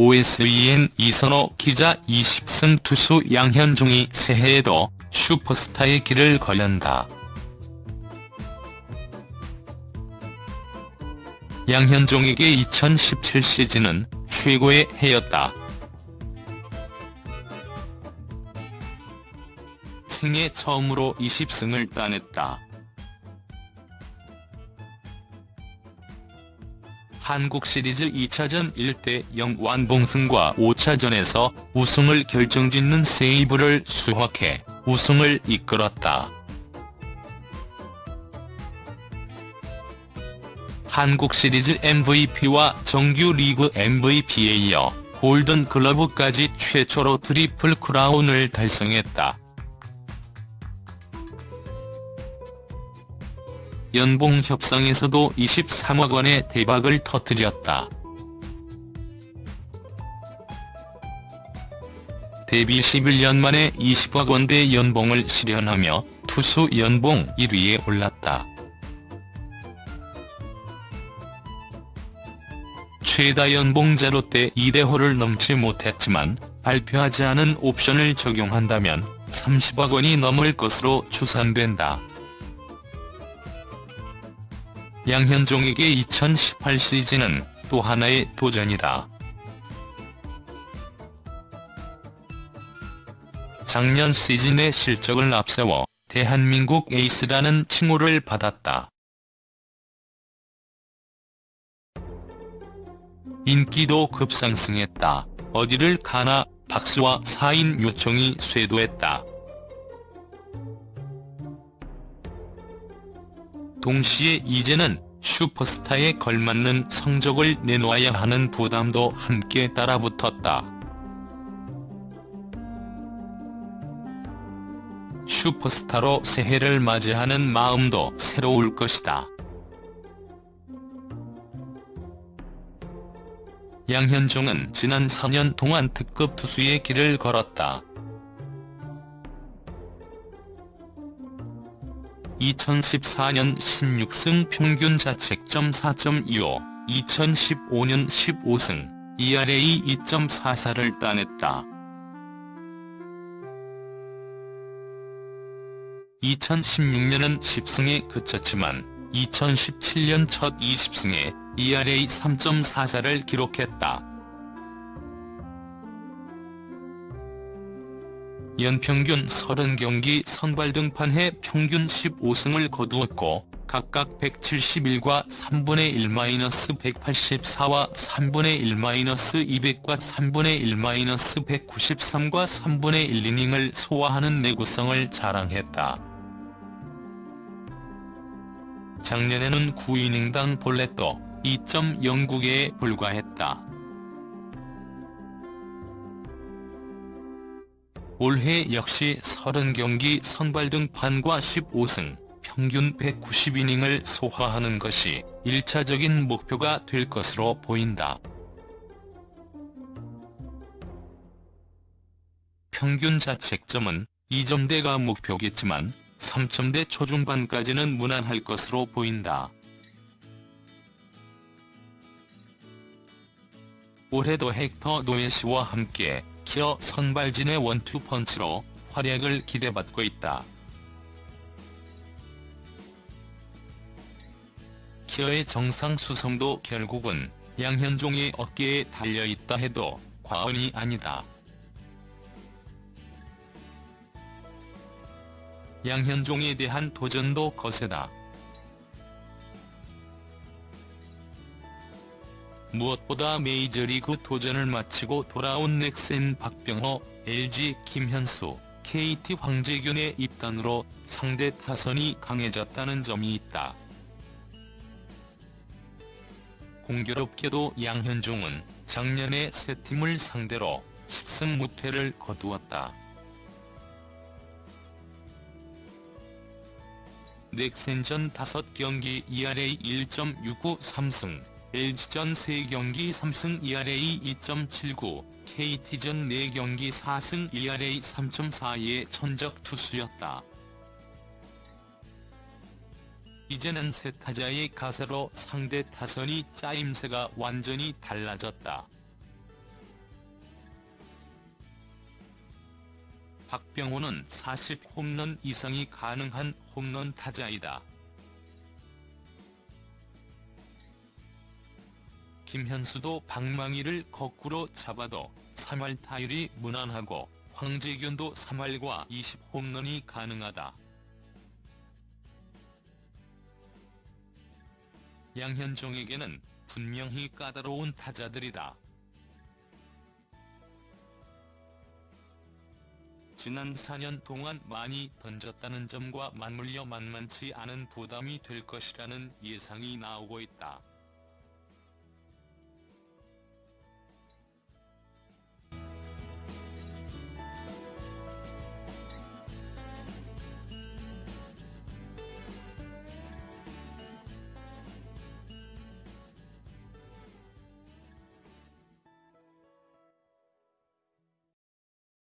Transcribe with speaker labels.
Speaker 1: OSEN 이선호 기자 20승 투수 양현종이 새해에도 슈퍼스타의 길을 걸는다. 양현종에게 2017 시즌은 최고의 해였다. 생애 처음으로 20승을 따냈다. 한국 시리즈 2차전 1대0 완봉승과 5차전에서 우승을 결정짓는 세이브를 수확해 우승을 이끌었다. 한국 시리즈 MVP와 정규 리그 MVP에 이어 골든 글러브까지 최초로 트리플 크라운을 달성했다. 연봉 협상에서도 23억 원의 대박을 터뜨렸다. 데뷔 11년 만에 20억 원대 연봉을 실현하며 투수 연봉 1위에 올랐다. 최다 연봉제로 때 2대호를 넘지 못했지만 발표하지 않은 옵션을 적용한다면 30억 원이 넘을 것으로 추산된다. 양현종에게 2018 시즌은 또 하나의 도전이다. 작년 시즌의 실적을 앞세워 대한민국 에이스라는 칭호를 받았다. 인기도 급상승했다. 어디를 가나 박수와 사인 요청이 쇄도했다. 동시에 이제는 슈퍼스타에 걸맞는 성적을 내놓아야 하는 부담도 함께 따라붙었다. 슈퍼스타로 새해를 맞이하는 마음도 새로울 것이다. 양현종은 지난 4년 동안 특급 투수의 길을 걸었다. 2014년 16승 평균 자책점 4.25, 2015년 15승, ERA 2.44를 따냈다. 2016년은 10승에 그쳤지만 2017년 첫 20승에 ERA 3.44를 기록했다. 연평균 30경기 선발 등판해 평균 15승을 거두었고 각각 171과 3분의 1-184와 3분의 1-200과 3분의 1-193과 3분의 1이닝을 소화하는 내구성을 자랑했다. 작년에는 9이닝당 볼넷도 2.09개에 불과했다. 올해 역시 30경기 선발 등판과 15승, 평균 190이닝을 소화하는 것이 1차적인 목표가 될 것으로 보인다. 평균 자책점은 2점대가 목표겠지만 3점대 초중반까지는 무난할 것으로 보인다. 올해도 헥터 노예시와 함께 키어 선발진의 원투펀치로 활약을 기대받고 있다. 키어의 정상 수성도 결국은 양현종의 어깨에 달려있다 해도 과언이 아니다. 양현종에 대한 도전도 거세다. 무엇보다 메이저리그 도전을 마치고 돌아온 넥센 박병호, LG 김현수, KT 황재균의 입단으로 상대 타선이 강해졌다는 점이 있다. 공교롭게도 양현종은 작년에 세 팀을 상대로 10승 무패를 거두었다. 넥센전 5경기 ERA 1.69 3승, LG전 3경기 3승 ERA 2.79, KT전 4경기 4승 ERA 3.42의 천적 투수였다. 이제는 세 타자의 가세로 상대 타선이 짜임새가 완전히 달라졌다. 박병호는 40홈런 이상이 가능한 홈런 타자이다. 김현수도 방망이를 거꾸로 잡아도 3할 타율이 무난하고 황재균도 3할과 20홈런이 가능하다. 양현종에게는 분명히 까다로운 타자들이다. 지난 4년 동안 많이 던졌다는 점과 맞물려 만만치 않은 부담이 될 것이라는 예상이 나오고 있다.